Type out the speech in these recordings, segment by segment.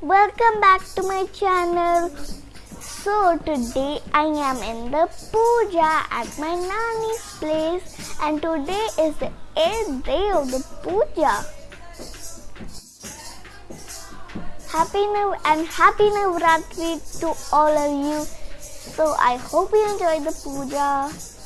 welcome back to my channel. So today I am in the puja at my nanny's place and today is the 8th day of the puja. Happy New and Happy Navratri to all of you. So I hope you enjoy the puja.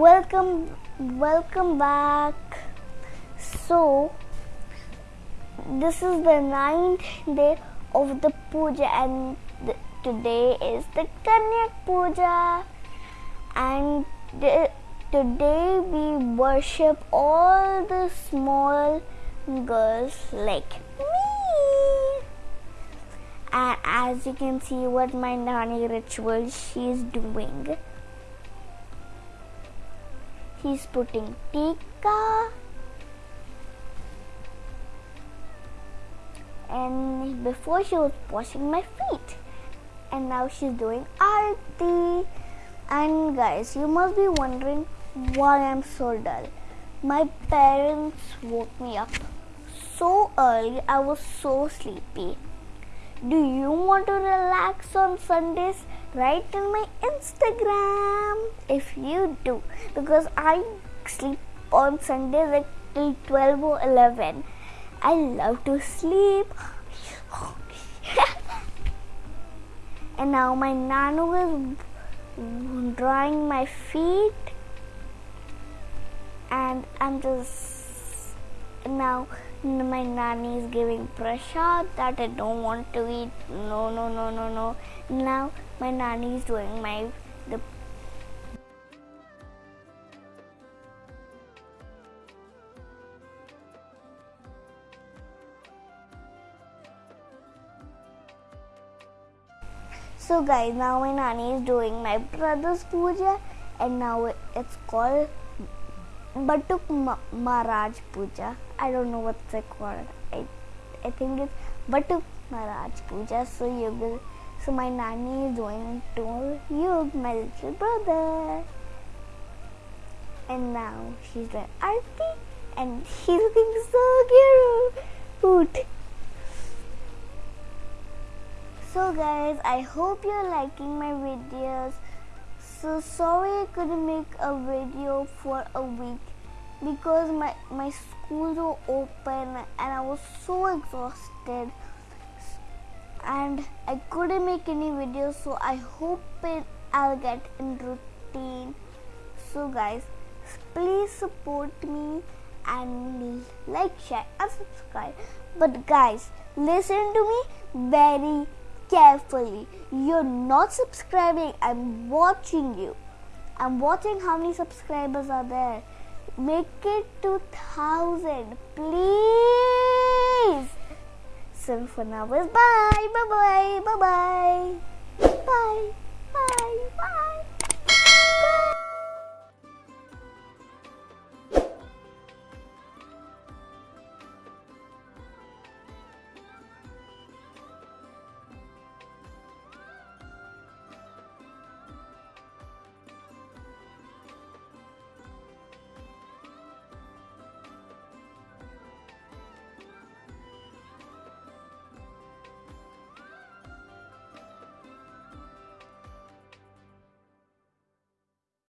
Welcome, welcome back. So, this is the ninth day of the puja, and today is the Kanyak puja, and today we worship all the small girls like me. And as you can see, what my nani ritual she's doing. He's putting tika. And before she was washing my feet. And now she's doing arti. And guys, you must be wondering why I'm so dull. My parents woke me up so early, I was so sleepy. Do you want to relax on Sundays? Write in my Instagram if you do. Because I sleep on Sundays till 12 or 11 I love to sleep. and now my nano is drawing my feet. And I'm just now my nanny is giving pressure that I don't want to eat. No, no, no, no, no. Now my nanny is doing my the So guys, now my nanny is doing my brother's puja and now it's called Batuk Maharaj Puja. I don't know what's it called. I, I think it's Batuk Maharaj Puja. So you will, so my nanny is going to you, my little brother. And now she's doing Arti and she's looking so cute. So guys, I hope you're liking my videos. So sorry I couldn't make a video for a week because my, my schools were open and I was so exhausted and I couldn't make any videos so I hope it, I'll get in routine. So guys, please support me and like, share and subscribe. But guys, listen to me very carefully. You're not subscribing. I'm watching you. I'm watching how many subscribers are there. Make it 2000, please. So for now, bye bye, bye bye, bye bye, bye.